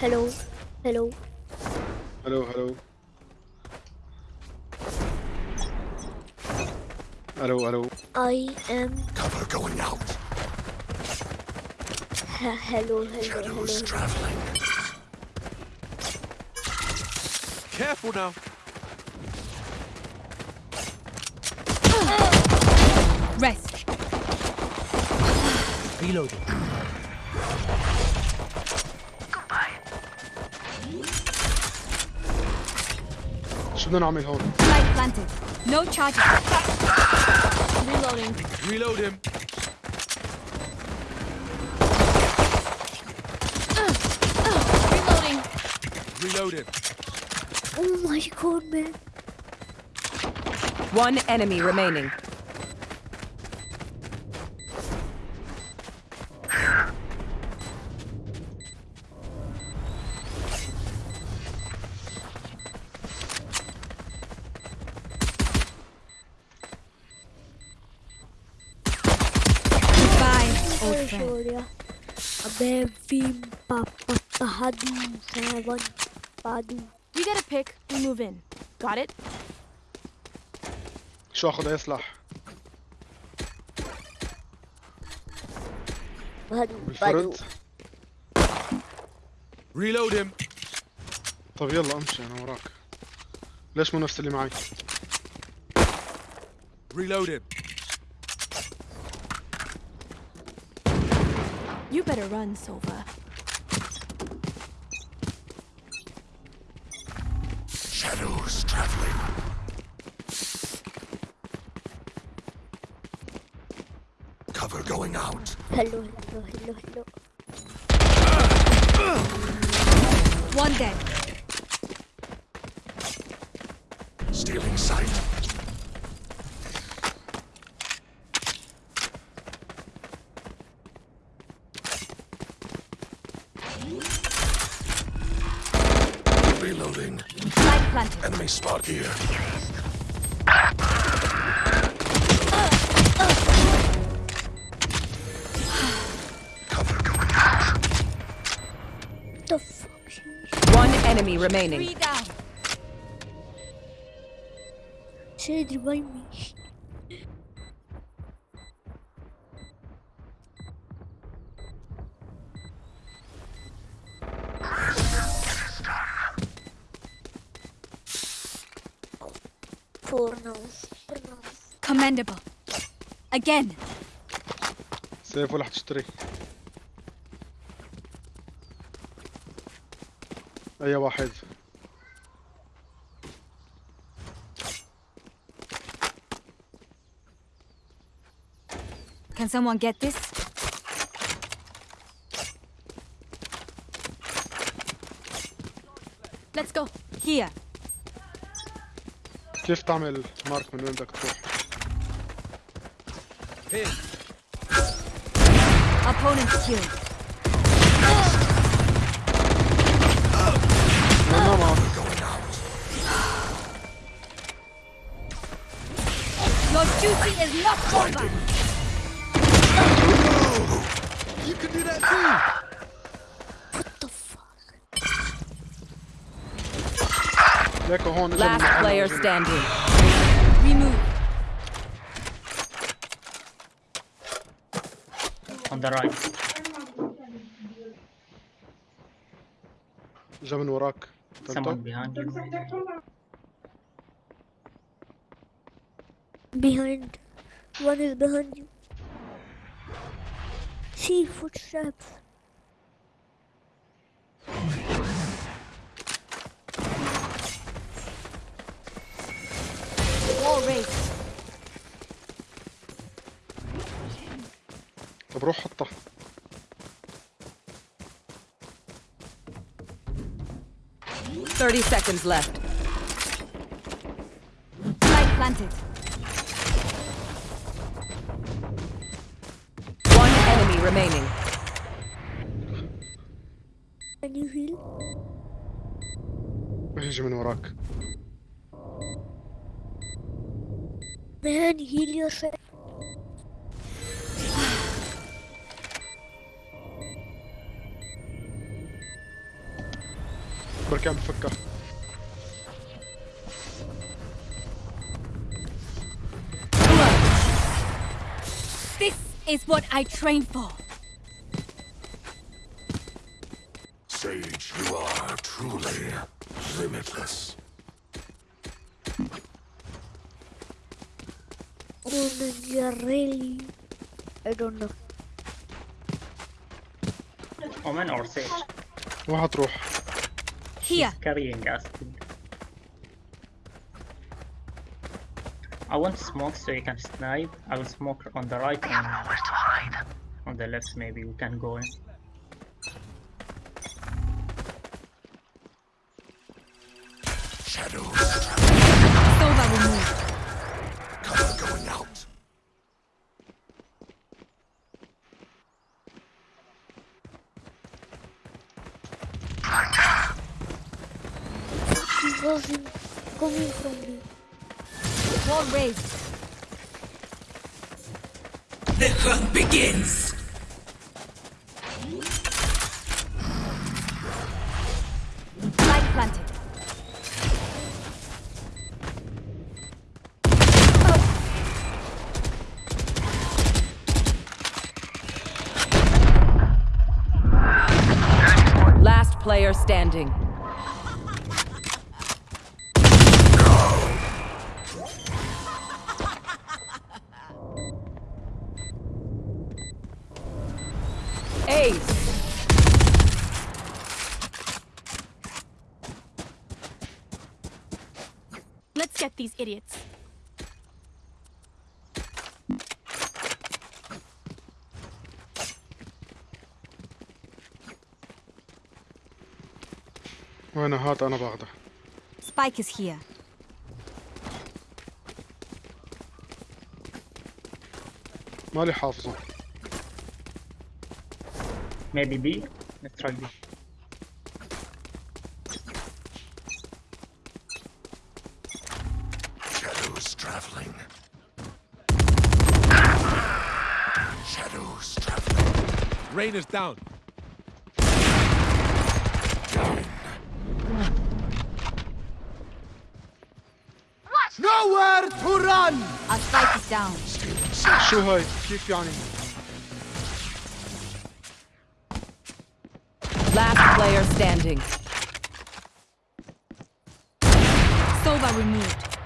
Hello. Hello. Hello, hello. Hello, hello. I am. Cover going out. Hello, hello. Shadows hello. traveling. Careful now. Rest. Reloading. no, no, I'm. Light planted. No charges. Reloading. Reload him. Reloading. Reload him. Oh my god, man. One enemy remaining. Victoria. Abevim papapahadum savan padum. You get a pick, we move in. Got it? شو أخذ اي سلاح؟ الفرد ريلود طب يلا أمشي أنا وراك ليش مو نفس اللي معي؟ ريلود هيم better run, Sova. Shadows traveling. Cover going out. Hello. Hello. Hello. Hello. One dead. Stealing sight. Reloading. Light planted. Enemy spot here. Cover going out. The fuck? One enemy remaining. Three down. She revive me. Again. سيف ولا حتشتري؟ أي واحد Can someone get this? Let's go. Here. كيف تعمل مارك من وين بدك تروح؟ Pin. Opponent killed. No. Going out. Your duty is not over. What the fuck? Last player standing. On the right. اجى من وراك Someone تلتو behind you. Behind. One is behind you. See footsteps. Wall raised. طب روح حطها Thirty seconds left. Light planted. One enemy remaining. Can you heal? يجي من وراك Man, heal yourself. بركي عم بفكر This is what I trained for. Sage, you are truly limitless. Oh, you're really. I don't know. Omen or Sage? واحد here. He's carrying us. I want smoke so you can snipe. I will smoke on the right. We have nowhere to hide. On the left, maybe we can go in. Wasn't coming from me. Wall raised. The hunt begins. Planted. Last player standing. وين هات انا باخده Spike is here. مالي حافظه Maybe B? Let's try B. Shadows traveling. Shadows traveling. Rain is down. Nowhere to run! Our spike is down. شو هاي كيف يعني Last player standing. Sova removed.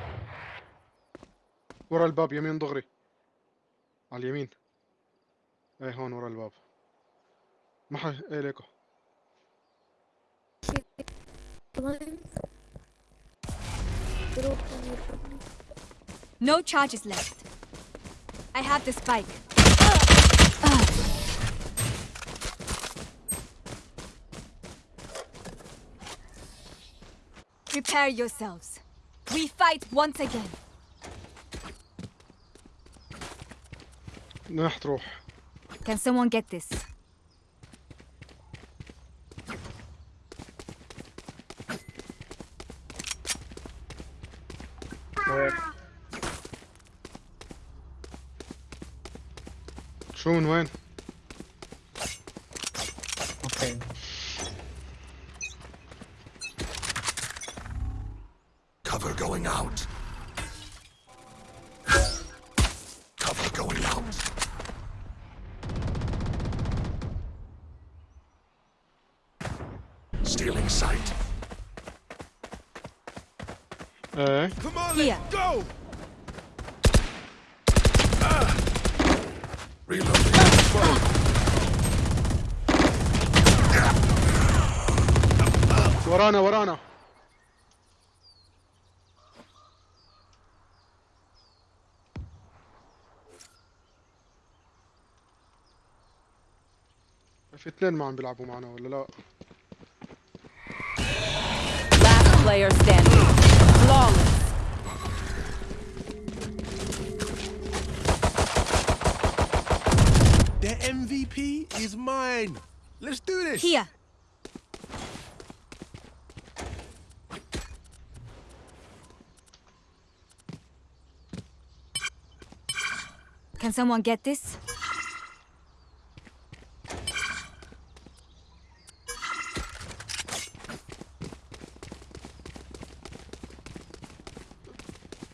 ورا الباب يمين دغري على اليمين إيه هون ورا الباب ما ح... إيه ليكو No charges left. I have the spike. Prepare yourselves. We fight once again. Can someone get this? Soon, when? في اثنين ما عم بيلعبوا معنا ولا لا Last player standing. Flawless. The MVP is mine. Let's do this. Here. Can someone get this?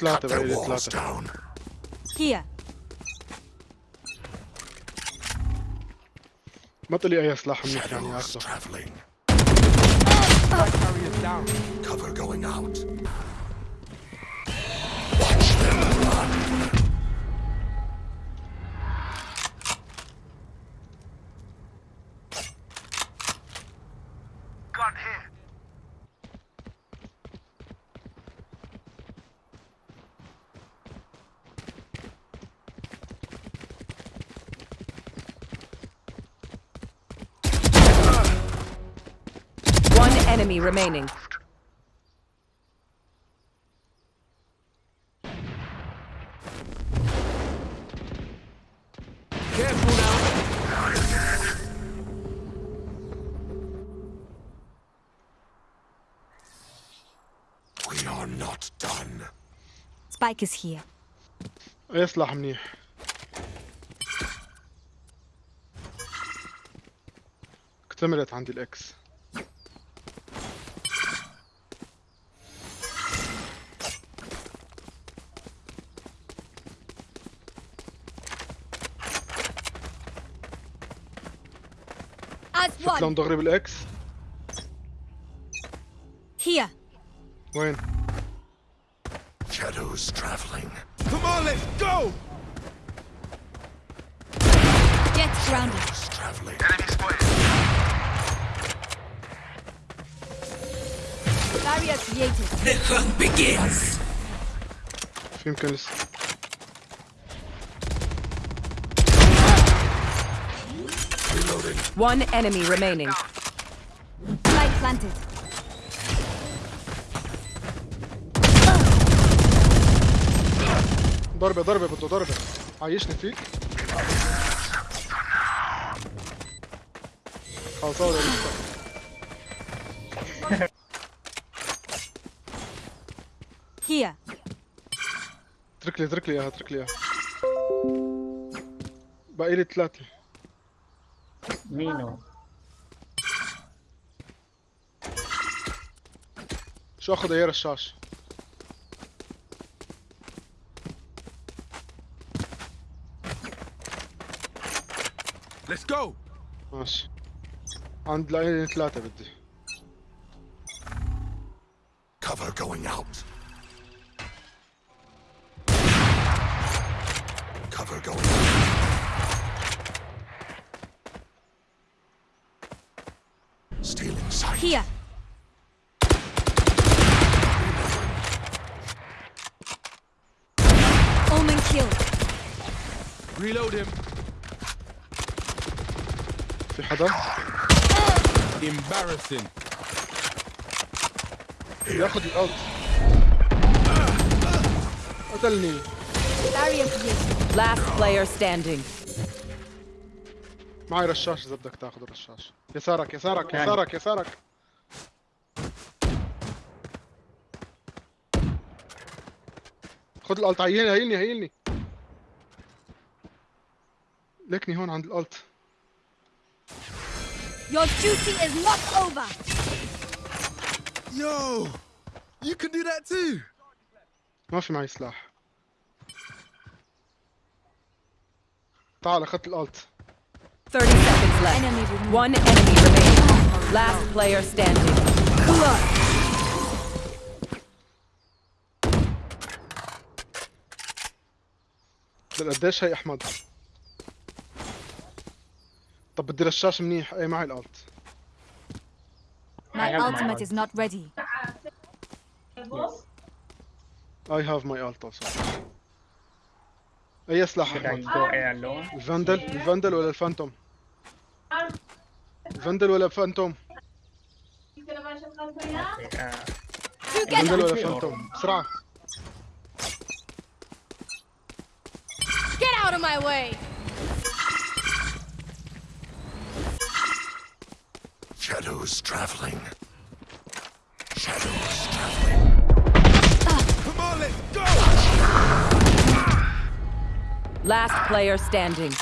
ثلاثة Cut بقى their لي walls ثلاثة down. Here. ما تقلي أي سلاح منيح يعني Shadows أخذه traveling. Spike carrier down. Cover going out. enemy remaining. Careful now. We are not done. Spike is here. أي سلاح منيح اكتملت عندي الإكس As شفت لون one. دغري بالإكس Here. وين Shadows traveling. Come on, let's go. Get grounded. Shadows traveling. Barrier created. في يمكن لسه One enemy remaining. Spike planted. ضربة ضربة بده ضربة عايشني فيك خلصان ولا لسه Here. اترك لي اترك لي اياها اترك لي اياها باقي لي ثلاثة مينو شو أخذ اياه رشاش Let's go. ماشي عند لاقي لي ثلاثة بدي Cover going out. Here. Omen killed. Reload him. في حدا Embarrassing. ياخذ الالت قتلني. Last player standing. معي رشاش اذا بدك تاخذ الرشاش يسارك يسارك يعني. يسارك يسارك خذ الالت هيلني هيلني هيلني لكني هون عند الالت Your duty is not over. Yo, you can do that too. ما في معي سلاح تعال اخذت الالت 30 seconds left. Enemy. One enemy remaining. Last player standing. بدل قديش هي أحمد؟ طب بدي رشاش منيح. اي معي الألت. My ultimate is not ready. I have my ult also. اي سلاح الفندل الفندل ولا الفانتوم؟ الفندل ولا الفانتوم؟ الفندل ولا الفانتوم؟ بسرعة. Of my way. Shadows traveling. Shadows traveling. Come on, let's go. Last player standing.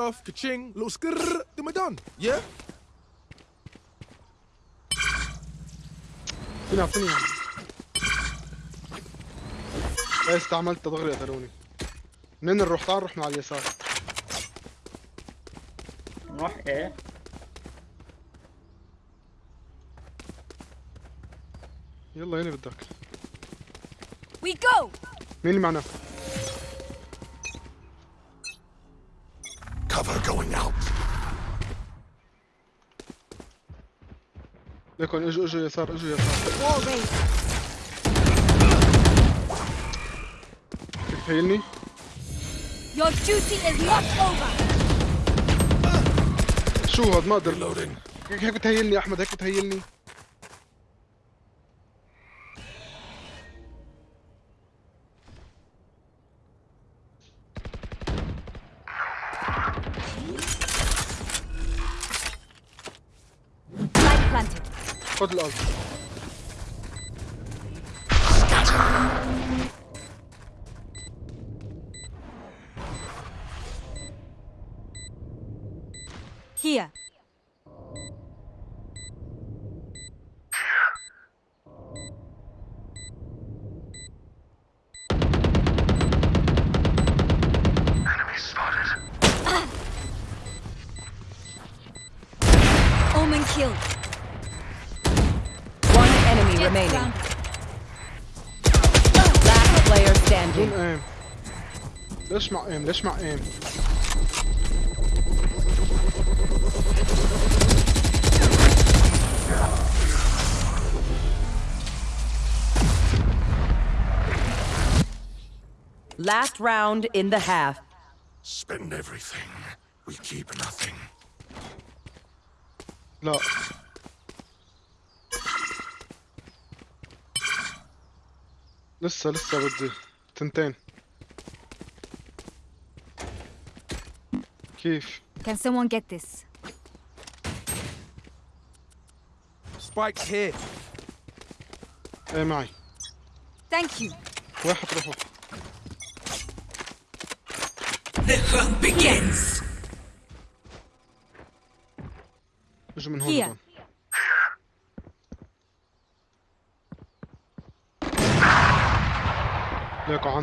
Stuff, ka-ching, little skrrr, then we're done. Yeah? اعطيني اعطيني إيه استعملت دغري قتلوني منين نروح تعال نروح من على اليسار نروح إيه يلا يلي بدك We go! مين اللي معنا؟ Out. ليكن اجوا اجوا يسار اجوا يسار تهيلني؟ Your duty is not over! شو هاد ما أقدر. هيك هيك بتهيلني احمد هيك بتهيلني Here. Omen killed. One enemy remaining. Last player aim. Let's aim. Aim. Last round in the half. Spend everything. We keep nothing. لا لسه لسه بدي تنتين كيف Can someone get this? Spike's here. ايه معي Thank you. وين حتروحوا The hunt begins. Bierzemy under. Leko,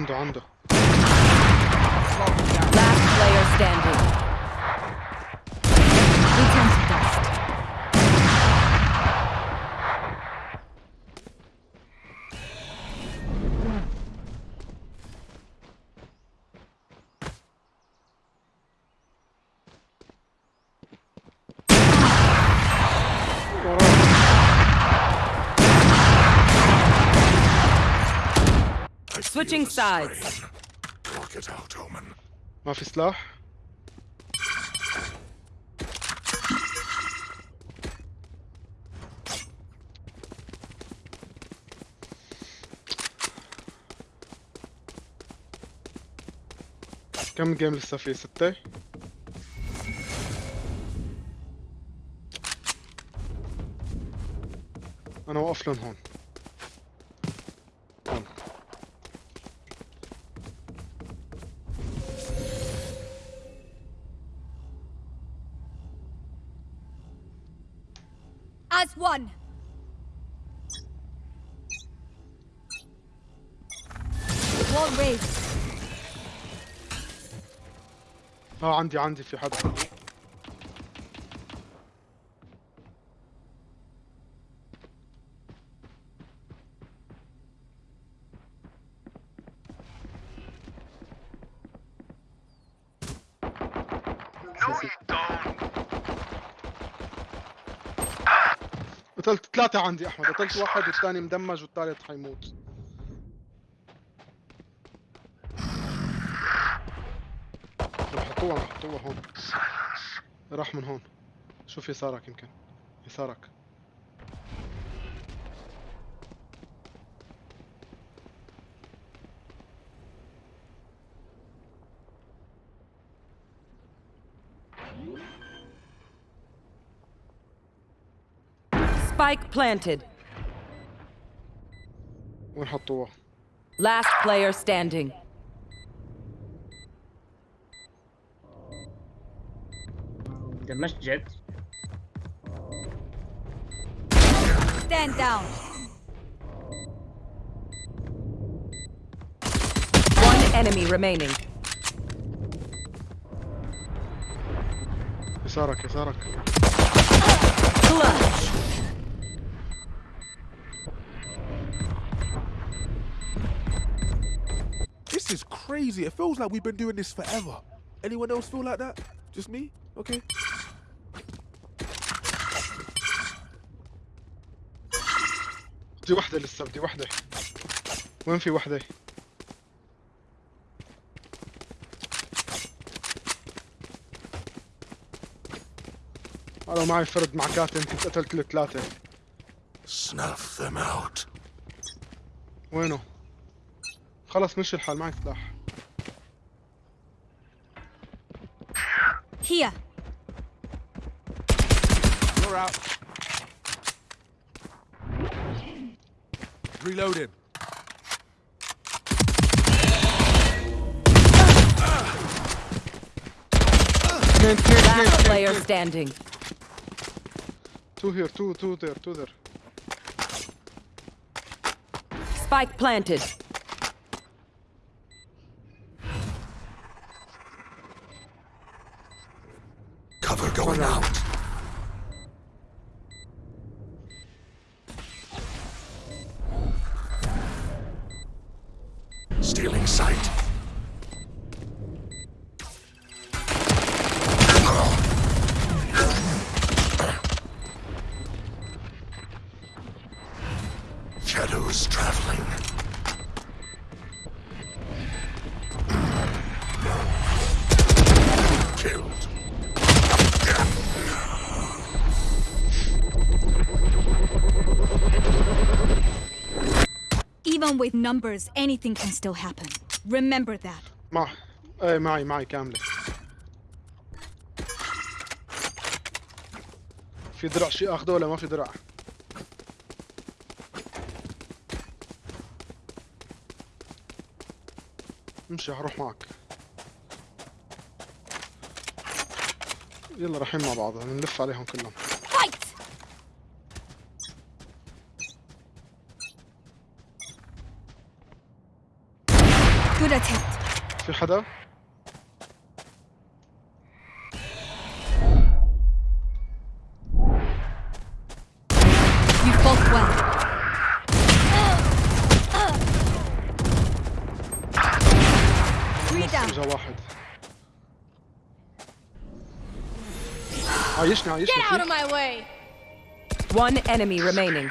Last player standing. Switching sides. Block it out, Omen. ما في سلاح كم جيم لسه في ستة أنا واقف لهم هون عندي عندي في حد. قتلت ثلاثة عندي أحمد. قتلت واحد والثاني مدمج والثالث حيموت. حطوها عم حطوها هون راح من هون. شوف يسارك يمكن. يسارك. Spike planted. وين حطوها Last player standing. ده مش جد Stand down. One enemy remaining. يسارك يسارك Clutch. This is crazy. It feels like we've been doing this forever. Anyone else feel like that? Just me? Okay. بدي وحدة لسه بدي وحدة وين في وحدة؟ أنا معي فرد مع كاتم كنت قتلت له ثلاثة Snuff them out. وينه؟ خلص مشي الحال معك سلاح Here. You're out. Reloading. Last player standing. Two here, two, two there, two there. Spike planted. Cover going out. Numbers, anything can still happen. Remember that. مع إيه معي معي كاملة في درع شيء اخذه ولا ما في درع؟ امشي حروح معك يلا رايحين مع بعض بنلف عليهم كلهم Good attempt. في حدا؟ You fought well. Three نص down. اجا واحد عايشني عايشني Get out of فيك my way! One enemy remaining.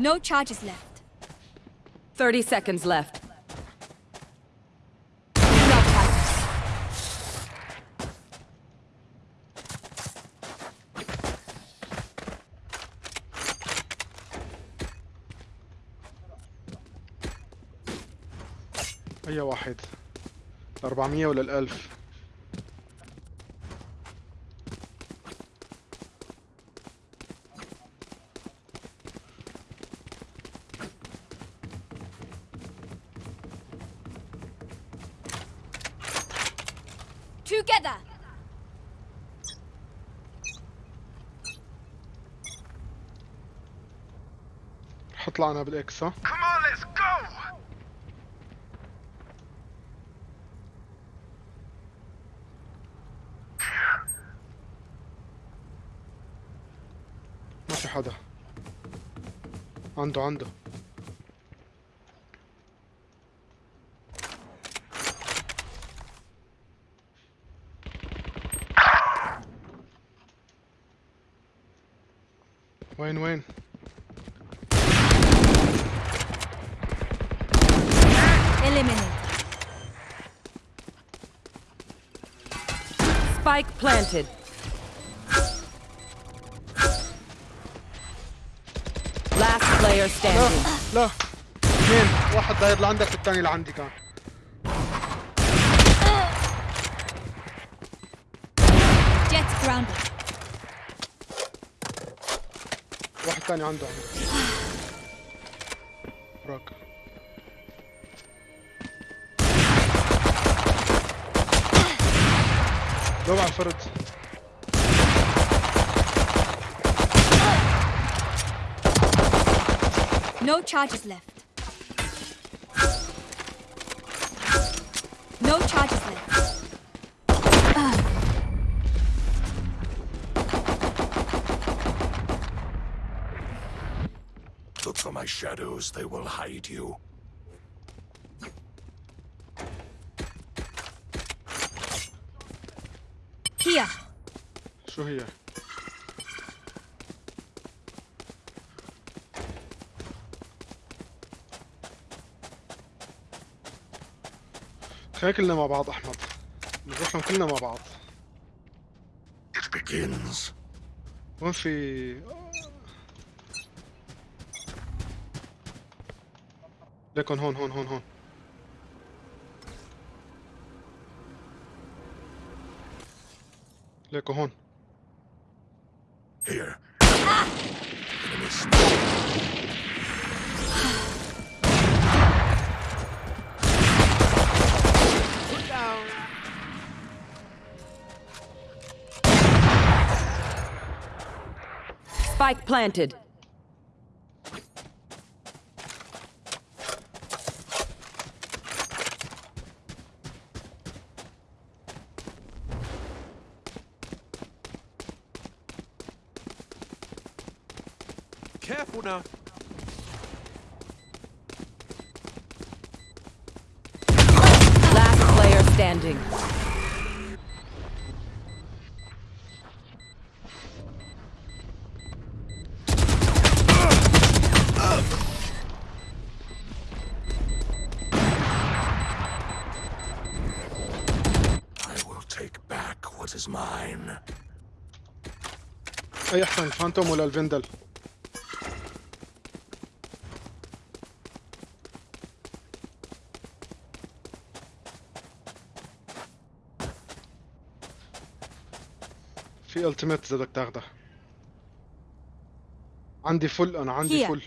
No charges left. 30 seconds left. No fighters. اي واحد 400 ولا الألف حط لعنة بالاكس ها ما في حدا عنده عنده. وين وين؟ Spike planted. Last player لا standing. لا اثنين واحد داير لعندك والثاني لعندي كان Jet grounded. واحد ثاني عنده عنده Go on for it. No charges left. No charges left. Look for my shadows, they will hide you. خلينا كلنا مع بعض أحمد. نروح لهم كلنا مع بعض. It begins. وين في ليكن هون هون هون هون ليكن هون. Spike planted. Mine. أي أحسن الفانتوم ولا الفندل في التيميت إذا بدك تاخده عندي فل أنا عندي. فل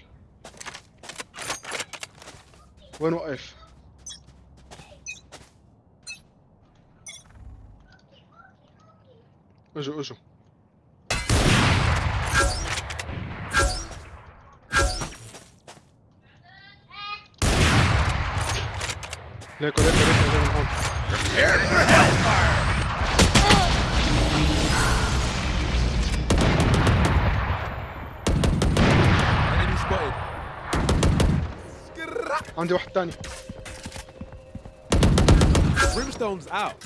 وين وقف اجوا اجوا ليكو ليكو ليكو اجوا من هون Enemy spotted. عندي واحد تاني Brimstone's out.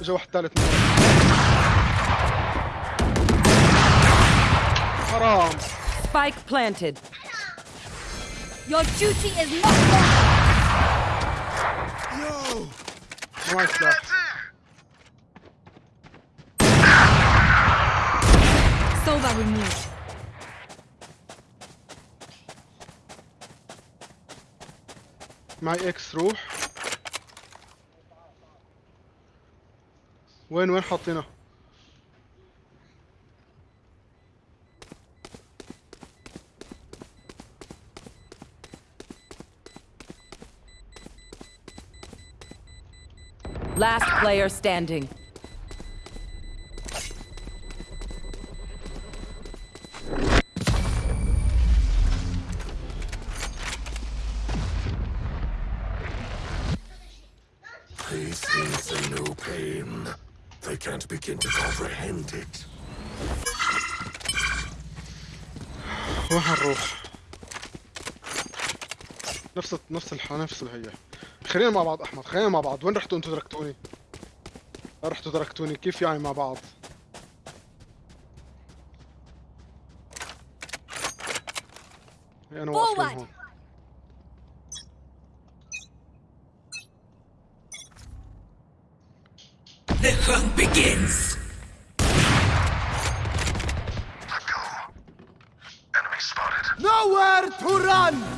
اجا واحد ثالث من ورا. حرام Spike planted. Your duty is not done. معي سلاح Sova removed. معي اكس روح وين وين حاطينه Last player standing. These things are no pain. They can't begin to comprehend it. وين حنروح نفس نفس الح نفس الهي خلينا مع بعض أحمد خلينا مع بعض. وين رحتوا أنتوا تركتوني رحتوا تركتوني كيف يعني مع بعض؟ أنا واقف Forward. هون. To run!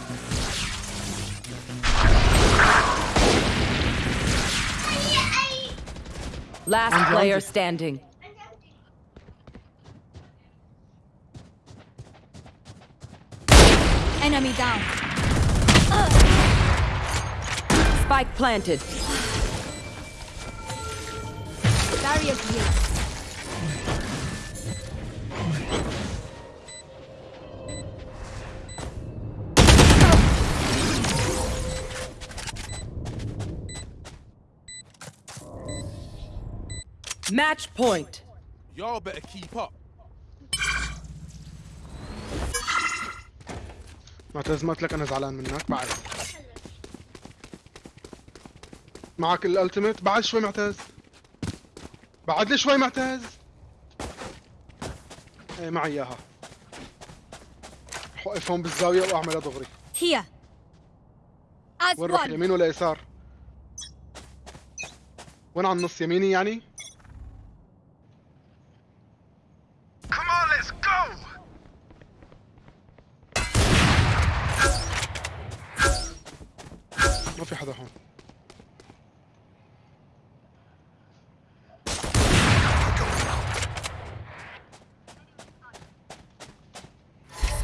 Last player standing. Enemy down. Spike planted. Barrier here. Match point. Y'all better keep up. معتز ما قلت لك أنا زعلان منك. بعد. معك الالتيميت بعد شوي معتز. بعد لي شوي معتز. إيه معي إياها. رح اوقفهم بالزاويه واعملها دغري. As وين رح one. يمين ولا يسار؟ وين على النص؟ يميني يعني؟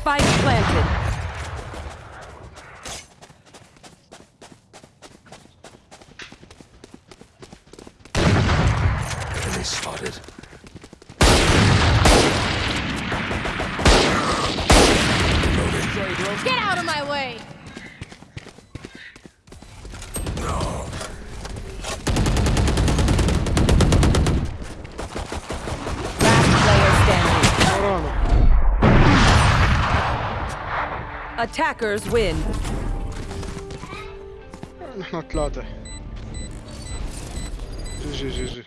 Spike planted. Attackers win. نحن ثلاثة جي جي جي جي